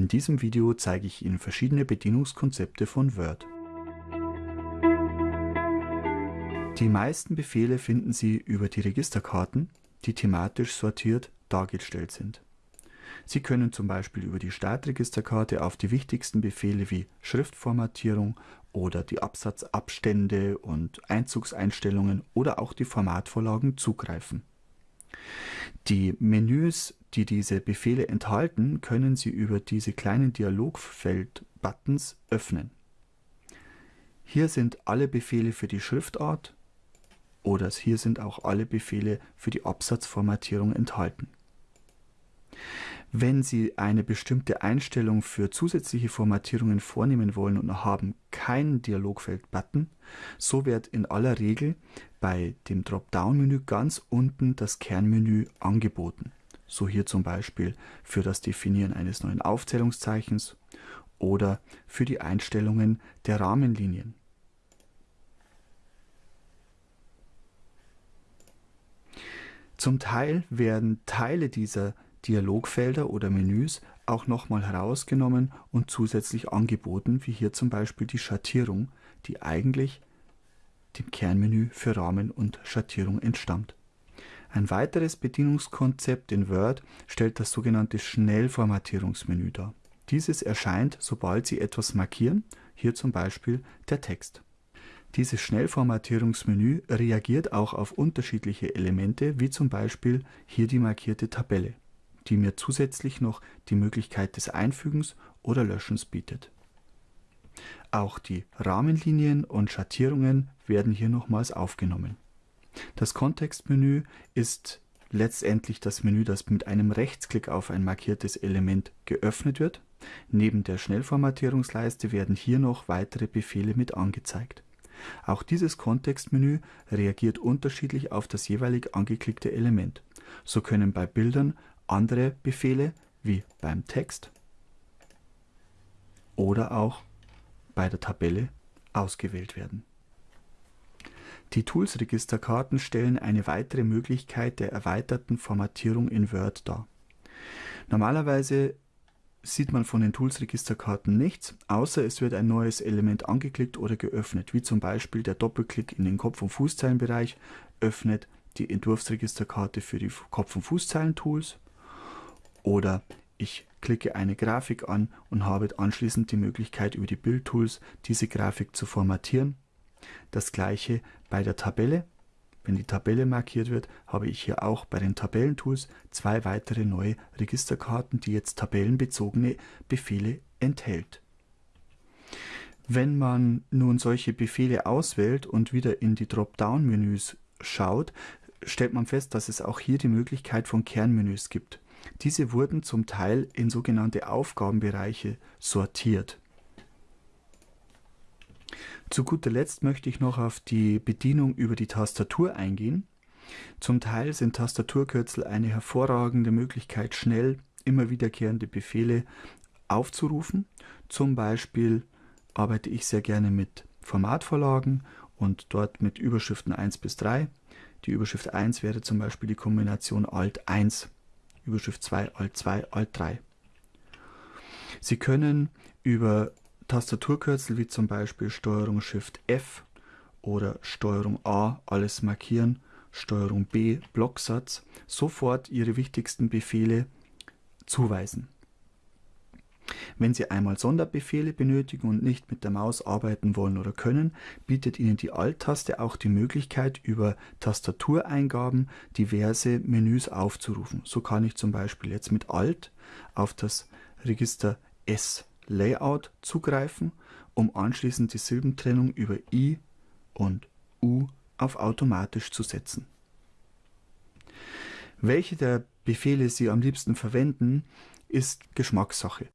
In diesem Video zeige ich Ihnen verschiedene Bedienungskonzepte von Word. Die meisten Befehle finden Sie über die Registerkarten, die thematisch sortiert dargestellt sind. Sie können zum Beispiel über die Startregisterkarte auf die wichtigsten Befehle wie Schriftformatierung oder die Absatzabstände und Einzugseinstellungen oder auch die Formatvorlagen zugreifen. Die Menüs, die diese Befehle enthalten, können Sie über diese kleinen Dialogfeld-Buttons öffnen. Hier sind alle Befehle für die Schriftart oder hier sind auch alle Befehle für die Absatzformatierung enthalten. Wenn Sie eine bestimmte Einstellung für zusätzliche Formatierungen vornehmen wollen und haben keinen Dialogfeld-Button, so wird in aller Regel bei dem Dropdown-Menü ganz unten das Kernmenü angeboten. So hier zum Beispiel für das Definieren eines neuen Aufzählungszeichens oder für die Einstellungen der Rahmenlinien. Zum Teil werden Teile dieser Dialogfelder oder Menüs auch nochmal herausgenommen und zusätzlich angeboten, wie hier zum Beispiel die Schattierung, die eigentlich dem Kernmenü für Rahmen und Schattierung entstammt. Ein weiteres Bedienungskonzept in Word stellt das sogenannte Schnellformatierungsmenü dar. Dieses erscheint, sobald Sie etwas markieren, hier zum Beispiel der Text. Dieses Schnellformatierungsmenü reagiert auch auf unterschiedliche Elemente, wie zum Beispiel hier die markierte Tabelle die mir zusätzlich noch die Möglichkeit des Einfügens oder Löschens bietet. Auch die Rahmenlinien und Schattierungen werden hier nochmals aufgenommen. Das Kontextmenü ist letztendlich das Menü, das mit einem Rechtsklick auf ein markiertes Element geöffnet wird. Neben der Schnellformatierungsleiste werden hier noch weitere Befehle mit angezeigt. Auch dieses Kontextmenü reagiert unterschiedlich auf das jeweilig angeklickte Element. So können bei Bildern andere Befehle wie beim Text oder auch bei der Tabelle ausgewählt werden. Die Tools-Registerkarten stellen eine weitere Möglichkeit der erweiterten Formatierung in Word dar. Normalerweise sieht man von den Tools-Registerkarten nichts, außer es wird ein neues Element angeklickt oder geöffnet, wie zum Beispiel der Doppelklick in den Kopf- und Fußzeilenbereich öffnet die Entwurfsregisterkarte für die Kopf- und Fußzeilen-Tools oder ich klicke eine Grafik an und habe anschließend die Möglichkeit über die Bildtools diese Grafik zu formatieren. Das gleiche bei der Tabelle. Wenn die Tabelle markiert wird, habe ich hier auch bei den Tabellentools zwei weitere neue Registerkarten, die jetzt tabellenbezogene Befehle enthält. Wenn man nun solche Befehle auswählt und wieder in die Dropdown-Menüs schaut, stellt man fest, dass es auch hier die Möglichkeit von Kernmenüs gibt. Diese wurden zum Teil in sogenannte Aufgabenbereiche sortiert. Zu guter Letzt möchte ich noch auf die Bedienung über die Tastatur eingehen. Zum Teil sind Tastaturkürzel eine hervorragende Möglichkeit, schnell immer wiederkehrende Befehle aufzurufen. Zum Beispiel arbeite ich sehr gerne mit Formatvorlagen und dort mit Überschriften 1 bis 3. Die Überschrift 1 wäre zum Beispiel die Kombination Alt 1. Überschrift 2, Alt 2, Alt 3. Sie können über Tastaturkürzel wie zum Beispiel Steuerung Shift F oder Steuerung A alles markieren, Steuerung B Blocksatz sofort Ihre wichtigsten Befehle zuweisen. Wenn Sie einmal Sonderbefehle benötigen und nicht mit der Maus arbeiten wollen oder können, bietet Ihnen die Alt-Taste auch die Möglichkeit, über Tastatureingaben diverse Menüs aufzurufen. So kann ich zum Beispiel jetzt mit Alt auf das Register S Layout zugreifen, um anschließend die Silbentrennung über I und U auf automatisch zu setzen. Welche der Befehle Sie am liebsten verwenden, ist Geschmackssache.